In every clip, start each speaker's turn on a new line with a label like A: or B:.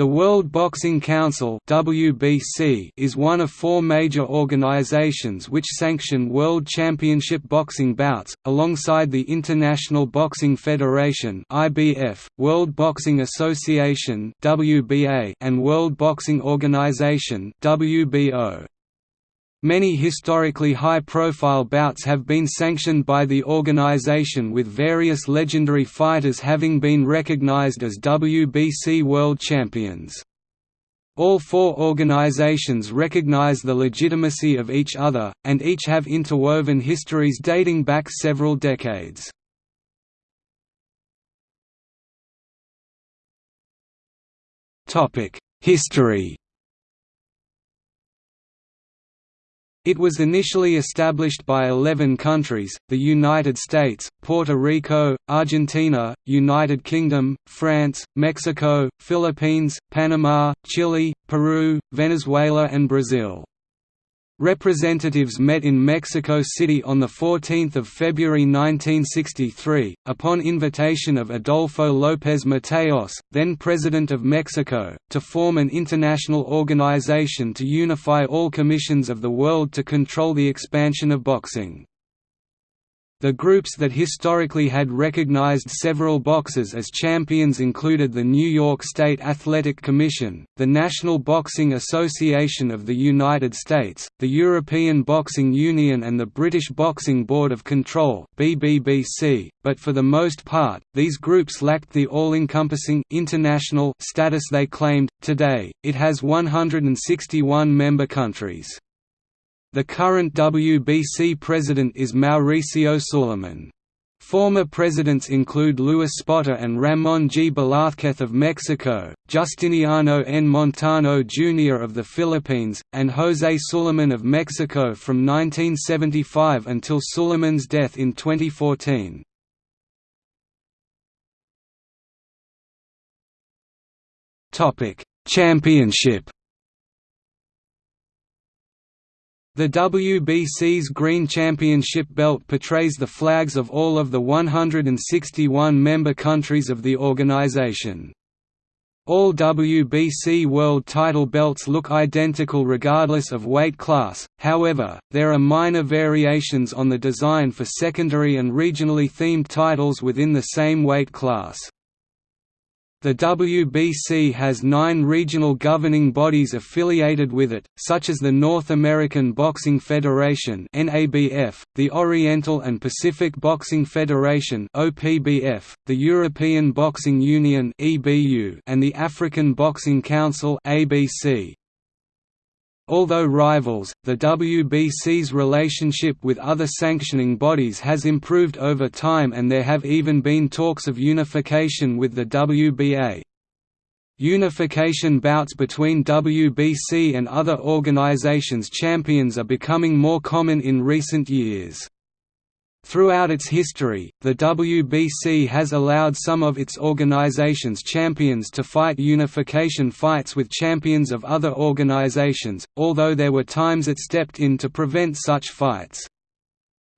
A: The World Boxing Council (WBC) is one of four major organizations which sanction World Championship boxing bouts, alongside the International Boxing Federation (IBF), World Boxing Association (WBA), and World Boxing Organization (WBO). Many historically high-profile bouts have been sanctioned by the organization with various legendary fighters having been recognized as WBC World Champions. All four organizations recognize the legitimacy of each other, and each have interwoven histories dating back several decades. History It was initially established by 11 countries, the United States, Puerto Rico, Argentina, United Kingdom, France, Mexico, Philippines, Panama, Chile, Peru, Venezuela and Brazil. Representatives met in Mexico City on 14 February 1963, upon invitation of Adolfo López Mateos, then President of Mexico, to form an international organization to unify all commissions of the world to control the expansion of boxing. The groups that historically had recognized several boxers as champions included the New York State Athletic Commission, the National Boxing Association of the United States, the European Boxing Union and the British Boxing Board of Control BBBC, but for the most part, these groups lacked the all-encompassing international status they claimed. Today, it has 161 member countries. The current WBC president is Mauricio Sulaiman. Former presidents include Luis Spota and Ramon G. Velázquez of Mexico, Justiniano N. Montano Jr. of the Philippines, and José Sulaiman of Mexico from 1975 until Sulaiman's death in 2014. Championship The WBC's Green Championship belt portrays the flags of all of the 161 member countries of the organization. All WBC World title belts look identical regardless of weight class, however, there are minor variations on the design for secondary and regionally themed titles within the same weight class. The WBC has nine regional governing bodies affiliated with it, such as the North American Boxing Federation the Oriental and Pacific Boxing Federation the European Boxing Union and the African Boxing Council. Although rivals, the WBC's relationship with other sanctioning bodies has improved over time and there have even been talks of unification with the WBA. Unification bouts between WBC and other organizations' champions are becoming more common in recent years. Throughout its history, the WBC has allowed some of its organization's champions to fight unification fights with champions of other organizations, although there were times it stepped in to prevent such fights.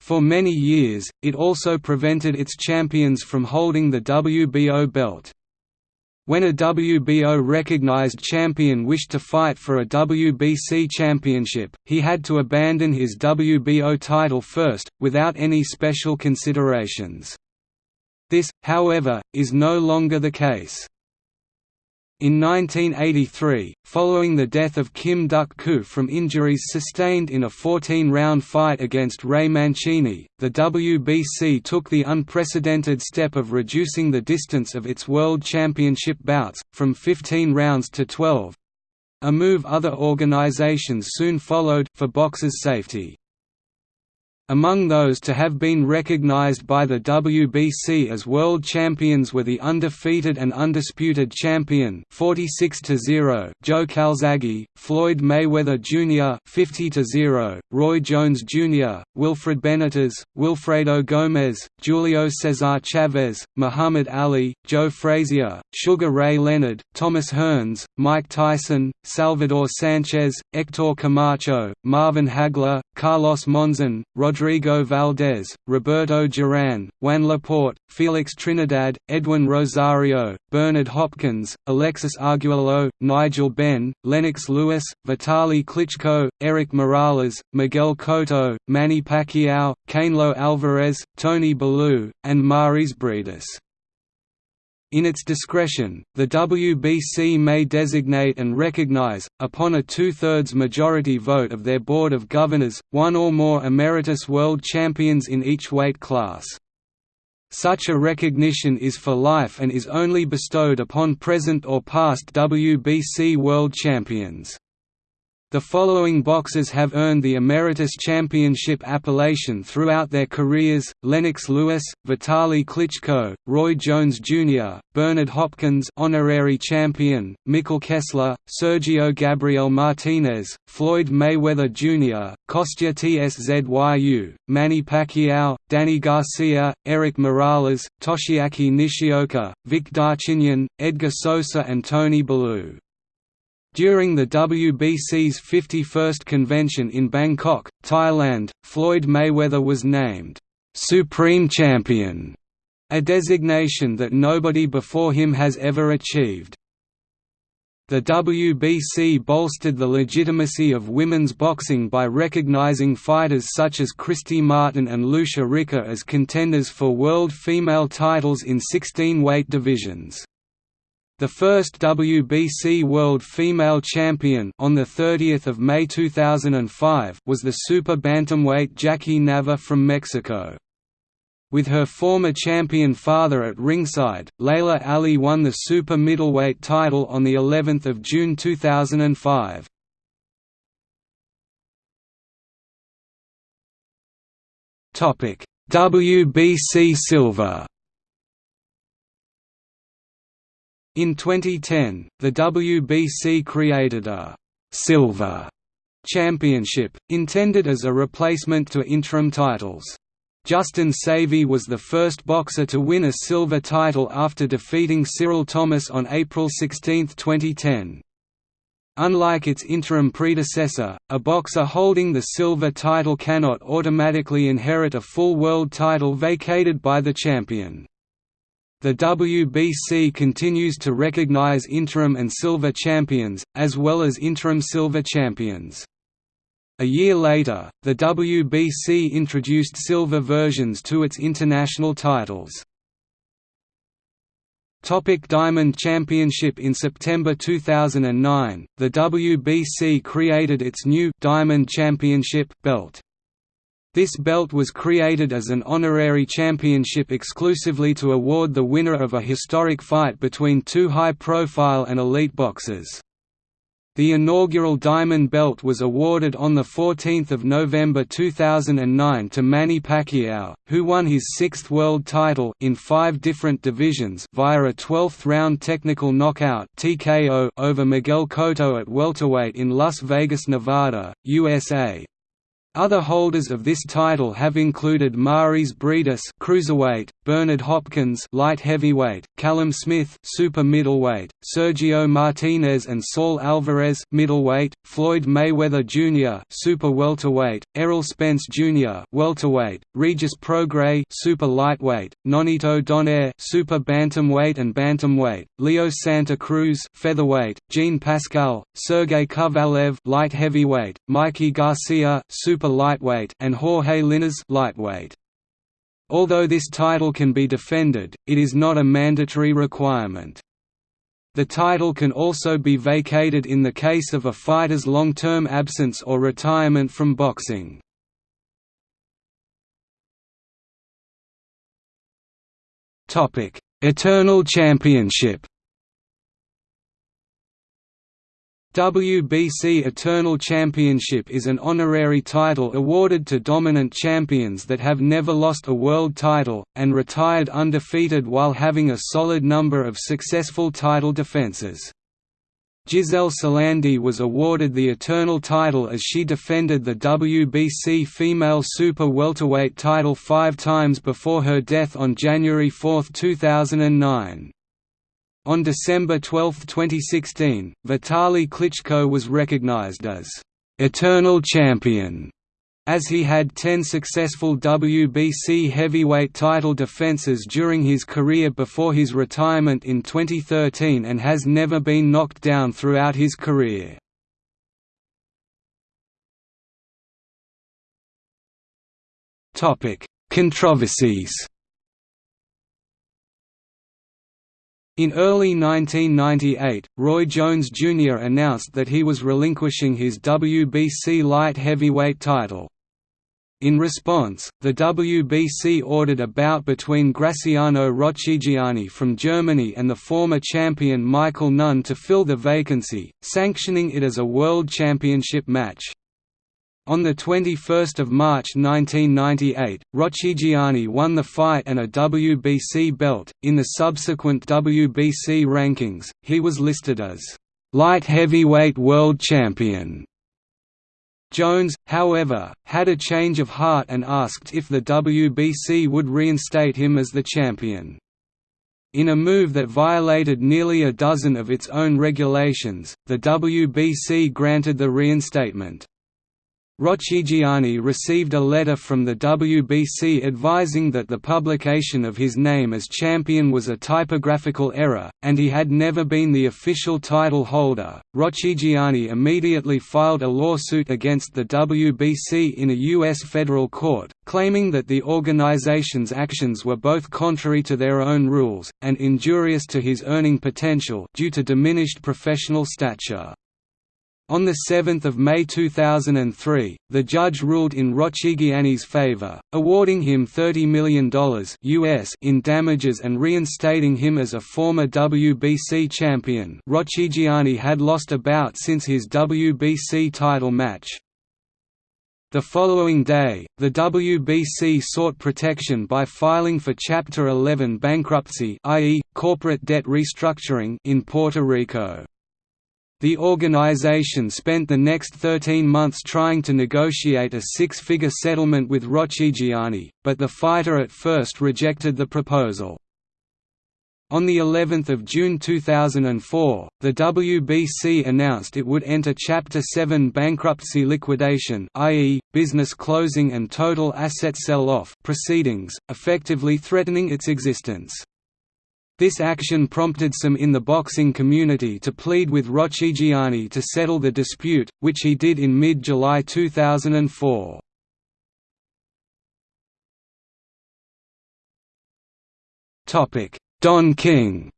A: For many years, it also prevented its champions from holding the WBO belt. When a WBO recognized champion wished to fight for a WBC championship, he had to abandon his WBO title first, without any special considerations. This, however, is no longer the case. In 1983, following the death of Kim Duk-koo from injuries sustained in a 14-round fight against Ray Mancini, the WBC took the unprecedented step of reducing the distance of its World Championship bouts, from 15 rounds to 12—a move other organizations soon followed, for boxers' safety. Among those to have been recognized by the WBC as world champions were the undefeated and undisputed champion 46 0 Joe Calzaghe, Floyd Mayweather Jr. 50 0 Roy Jones Jr., Wilfred Benitez, Wilfredo Gomez, Julio Cesar Chavez, Muhammad Ali, Joe Frazier, Sugar Ray Leonard, Thomas Hearns, Mike Tyson, Salvador Sanchez, Hector Camacho, Marvin Hagler, Carlos Monzon, Rodrigo Rodrigo Valdez, Roberto Duran, Juan Laporte, Felix Trinidad, Edwin Rosario, Bernard Hopkins, Alexis Arguello, Nigel Benn, Lennox Lewis, Vitali Klitschko, Erik Morales, Miguel Cotto, Manny Pacquiao, Canelo Alvarez, Tony Bellew, and Mairis Briedis. In its discretion, the WBC may designate and recognize, upon a two-thirds majority vote of their Board of Governors, one or more emeritus world champions in each weight class. Such a recognition is for life and is only bestowed upon present or past WBC world champions. The following boxers have earned the Emeritus Championship appellation throughout their careers, Lennox Lewis, Vitali Klitschko, Roy Jones Jr., Bernard Hopkins honorary champion, Mikkel Kessler, Sergio Gabriel Martinez, Floyd Mayweather Jr., Kostya Tszyu, Manny Pacquiao, Danny Garcia, Erik Morales, Toshiaki Nishioka, Vic Darchinyan, Edgar Sosa and Tony Bellew. During the WBC's 51st convention in Bangkok, Thailand, Floyd Mayweather was named, "'Supreme Champion", a designation that nobody before him has ever achieved. The WBC bolstered the legitimacy of women's boxing by recognizing fighters such as Christy Martin and Lucia Rijker as contenders for world female titles in 16 weight divisions. The first WBC World Female Champion on the 30th of May 2005 was the super bantamweight Jackie Nava from Mexico. With her former champion father at ringside, Laila Ali won the super middleweight title on the 11th of June 2005. Topic: WBC Silver In 2010, the WBC created a «silver» championship, intended as a replacement to interim titles. Justin Savi was the first boxer to win a silver title after defeating Cyril Thomas on April 16, 2010. Unlike its interim predecessor, a boxer holding the silver title cannot automatically inherit a full world title vacated by the champion. The WBC continues to recognize interim and silver champions, as well as interim silver champions. A year later, the WBC introduced silver versions to its international titles. Topic Diamond Championship In September 2009, the WBC created its new Diamond Championship belt. This belt was created as an honorary championship exclusively to award the winner of a historic fight between two high-profile and elite boxers. The inaugural Diamond Belt was awarded on 14 November 2009 to Manny Pacquiao, who won his sixth world title in five different divisions via a 12th-round technical knockout TKO over Miguel Cotto at welterweight in Las Vegas, Nevada, USA. Other holders of this title have included Mairis Briedis cruiserweight, Bernard Hopkins light heavyweight, Callum Smith super middleweight, Sergio Martinez and Saul Alvarez middleweight, Floyd Mayweather Jr. super welterweight, Errol Spence Jr. welterweight, Regis Prograis super lightweight, Nonito Donaire super bantamweight and bantamweight, Leo Santa Cruz featherweight, Jean Pascal, Sergey Kovalev light heavyweight, Mikey Garcia super super lightweight and Jorge Linares lightweight. Although this title can be defended, it is not a mandatory requirement. The title can also be vacated in the case of a fighter's long-term absence or retirement from boxing. Eternal Championship WBC Eternal Championship is an honorary title awarded to dominant champions that have never lost a world title, and retired undefeated while having a solid number of successful title defenses. Giselle Salandy was awarded the Eternal title as she defended the WBC Female Super Welterweight title five times before her death on January 4, 2009. On December 12, 2016, Vitali Klitschko was recognized as «eternal champion» as he had 10 successful WBC heavyweight title defenses during his career before his retirement in 2013 and has never been knocked down throughout his career. Controversies In early 1998, Roy Jones Jr. announced that he was relinquishing his WBC light heavyweight title. In response, the WBC ordered a bout between Graciano Rocchigiani from Germany and the former champion Michael Nunn to fill the vacancy, sanctioning it as a World Championship match. On 21 March 1998, Rocchigiani won the fight and a WBC belt. In the subsequent WBC rankings, he was listed as light heavyweight world champion. Jones, however, had a change of heart and asked if the WBC would reinstate him as the champion. In a move that violated nearly a dozen of its own regulations, the WBC granted the reinstatement. Rocchigiani received a letter from the WBC advising that the publication of his name as champion was a typographical error, and he had never been the official title holder. Rocchigiani immediately filed a lawsuit against the WBC in a U.S. federal court, claiming that the organization's actions were both contrary to their own rules, and injurious to his earning potential due to diminished professional stature. On 7 May 2003, the judge ruled in Rocchigiani's favor, awarding him $30 million US in damages and reinstating him as a former WBC champion Rocchigiani had lost a bout since his WBC title match. The following day, the WBC sought protection by filing for Chapter 11 bankruptcy i.e., corporate debt restructuring in Puerto Rico. The organization spent the next 13 months trying to negotiate a six-figure settlement with Rocchigiani, but the fighter at first rejected the proposal. On the 11th of June 2004, the WBC announced it would enter Chapter 7 bankruptcy liquidation i.e., business closing and total asset sell-off proceedings, effectively threatening its existence. This action prompted some in the boxing community to plead with Rocchigiani to settle the dispute, which he did in mid-July 2004. Don King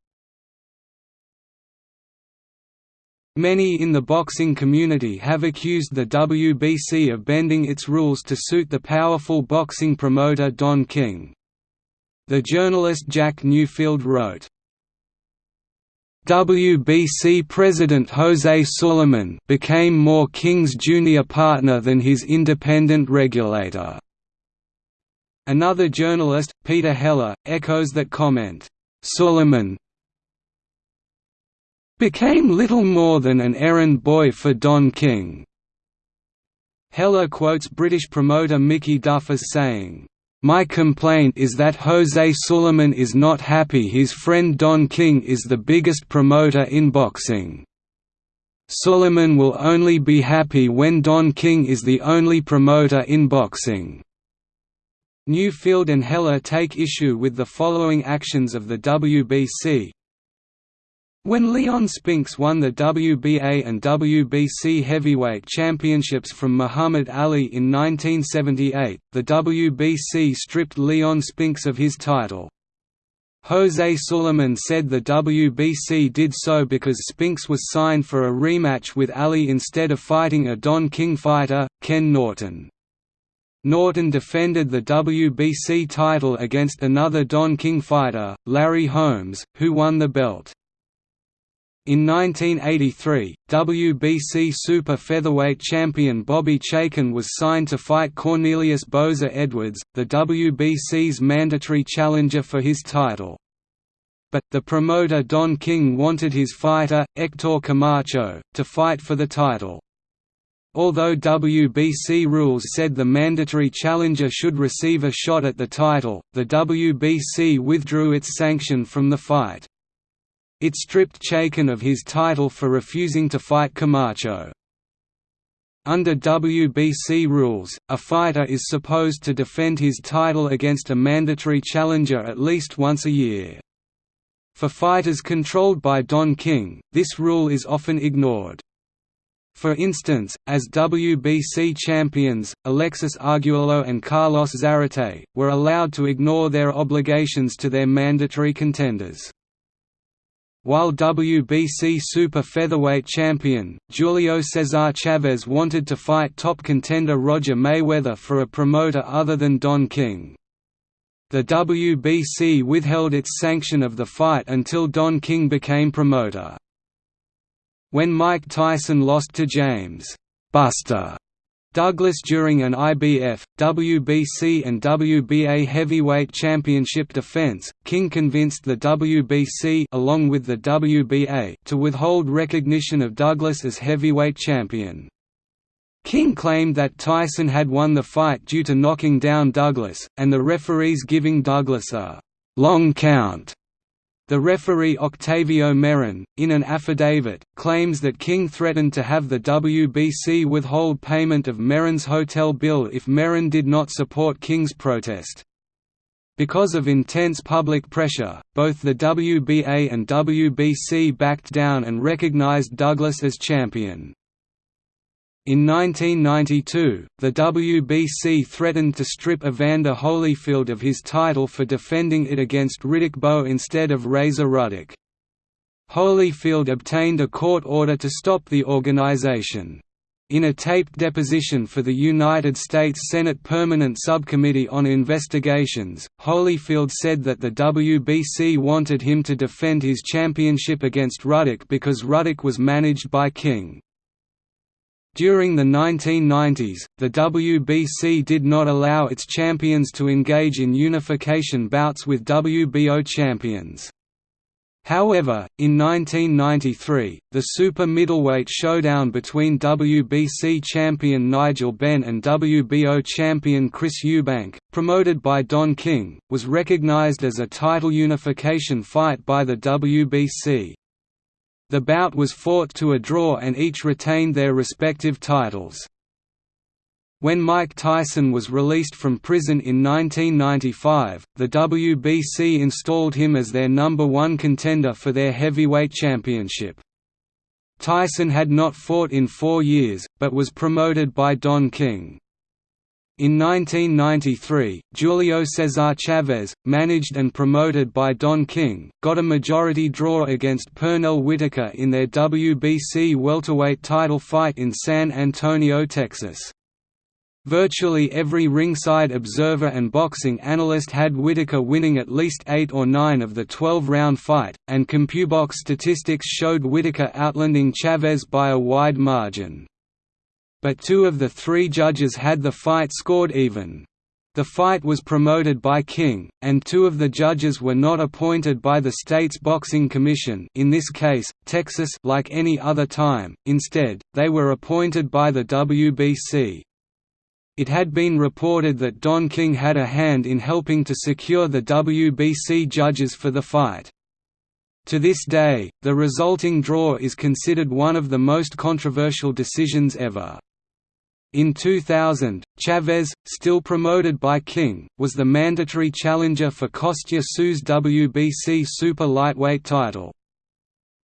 A: Many in the boxing community have accused the WBC of bending its rules to suit the powerful boxing promoter Don King. The journalist Jack Newfield wrote, WBC President Jose Sulaiman became more King's junior partner than his independent regulator. Another journalist, Peter Heller, echoes that comment. Sulaiman became little more than an errand boy for Don King. Heller quotes British promoter Mickey Duff as saying, my complaint is that Jose Sulaiman is not happy his friend Don King is the biggest promoter in boxing. Sulaiman will only be happy when Don King is the only promoter in boxing. Newfield and Heller take issue with the following actions of the WBC, when Leon Spinks won the WBA and WBC heavyweight championships from Muhammad Ali in 1978, the WBC stripped Leon Spinks of his title. Jose Sulaiman said the WBC did so because Spinks was signed for a rematch with Ali instead of fighting a Don King fighter, Ken Norton. Norton defended the WBC title against another Don King fighter, Larry Holmes, who won the belt. In 1983, WBC super featherweight champion Bobby Chacon was signed to fight Cornelius Boza Edwards, the WBC's mandatory challenger for his title. But, the promoter Don King wanted his fighter, Hector Camacho, to fight for the title. Although WBC rules said the mandatory challenger should receive a shot at the title, the WBC withdrew its sanction from the fight. It stripped Chacon of his title for refusing to fight Camacho. Under WBC rules, a fighter is supposed to defend his title against a mandatory challenger at least once a year. For fighters controlled by Don King, this rule is often ignored. For instance, as WBC champions, Alexis Arguello and Carlos Zarate, were allowed to ignore their obligations to their mandatory contenders. While WBC super featherweight champion, Julio Cesar Chavez wanted to fight top contender Roger Mayweather for a promoter other than Don King. The WBC withheld its sanction of the fight until Don King became promoter. When Mike Tyson lost to James Buster Douglas during an IBF, WBC and WBA heavyweight championship defense, King convinced the WBC along with the WBA to withhold recognition of Douglas as heavyweight champion. King claimed that Tyson had won the fight due to knocking down Douglas, and the referees giving Douglas a «long count» The referee Octavio Meyran, in an affidavit, claims that King threatened to have the WBC withhold payment of Meyran's hotel bill if Meyran did not support King's protest. Because of intense public pressure, both the WBA and WBC backed down and recognized Douglas as champion. In 1992, the WBC threatened to strip Evander Holyfield of his title for defending it against Riddick Bowe instead of Razor Ruddock. Holyfield obtained a court order to stop the organization. In a taped deposition for the United States Senate Permanent Subcommittee on Investigations, Holyfield said that the WBC wanted him to defend his championship against Ruddock because Ruddock was managed by King. During the 1990s, the WBC did not allow its champions to engage in unification bouts with WBO champions. However, in 1993, the super middleweight showdown between WBC champion Nigel Benn and WBO champion Chris Eubank, promoted by Don King, was recognized as a title unification fight by the WBC. The bout was fought to a draw and each retained their respective titles. When Mike Tyson was released from prison in 1995, the WBC installed him as their number one contender for their heavyweight championship. Tyson had not fought in four years, but was promoted by Don King. In 1993, Julio Cesar Chavez, managed and promoted by Don King, got a majority draw against Pernell Whitaker in their WBC welterweight title fight in San Antonio, Texas. Virtually every ringside observer and boxing analyst had Whitaker winning at least 8 or 9 of the 12-round fight, and CompuBox statistics showed Whitaker outlanding Chavez by a wide margin but two of the three judges had the fight scored even. The fight was promoted by King, and two of the judges were not appointed by the state's boxing commission in this case, Texas like any other time, instead, they were appointed by the WBC. It had been reported that Don King had a hand in helping to secure the WBC judges for the fight. To this day, the resulting draw is considered one of the most controversial decisions ever. In 2000, Chavez, still promoted by King, was the mandatory challenger for Kostya Tszyu's WBC super lightweight title.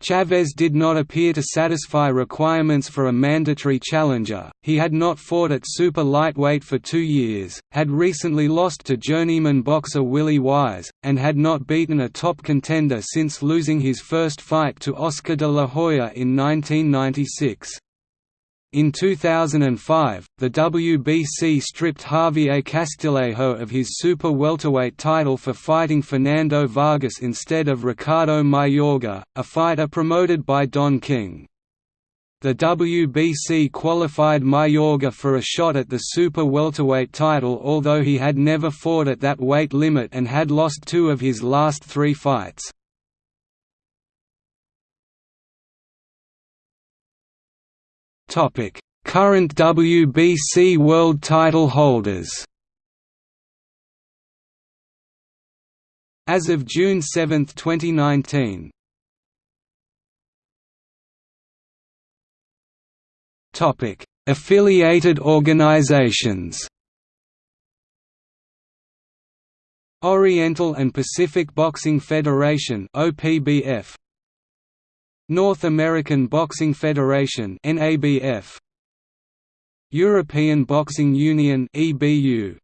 A: Chavez did not appear to satisfy requirements for a mandatory challenger, he had not fought at super lightweight for two years, had recently lost to journeyman boxer Willie Wise, and had not beaten a top contender since losing his first fight to Oscar de la Hoya in 1996. In 2005, the WBC stripped Javier Castillejo of his super welterweight title for fighting Fernando Vargas instead of Ricardo Mayorga, a fighter promoted by Don King. The WBC qualified Mayorga for a shot at the super welterweight title although he had never fought at that weight limit and had lost two of his last three fights. Current WBC World Title holders. As of June 7, 2019. Topic: Affiliated organizations Oriental and Pacific Boxing Federation OPBF North American Boxing Federation NABF European Boxing Union EBU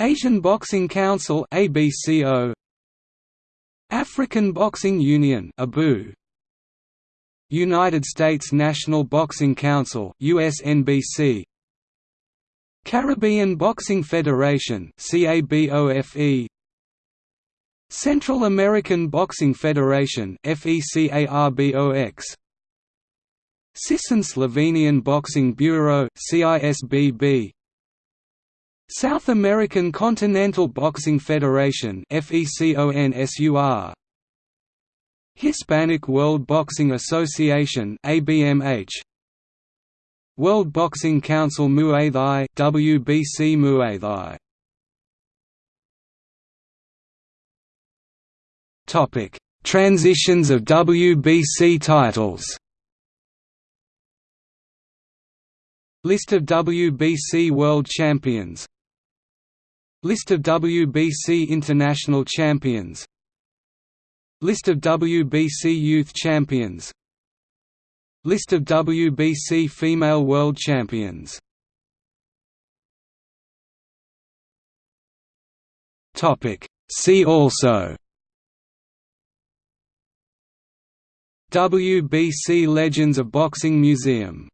A: Asian Boxing Council ABCO African Boxing Union ABU United States National Boxing Council USNBC Caribbean Boxing Federation CABOFE Central American Boxing Federation FECARBOX Cisin-Slovenian Boxing Bureau CISBB South American Continental Boxing Federation FECONSUR Hispanic World Boxing Association ABMH World Boxing Council Muay Thai WBC Muay Thai Topic: Transitions of WBC titles. List of WBC World Champions. List of WBC International Champions. List of WBC Youth Champions. List of WBC Female World Champions. Topic: See also WBC Legends of Boxing Museum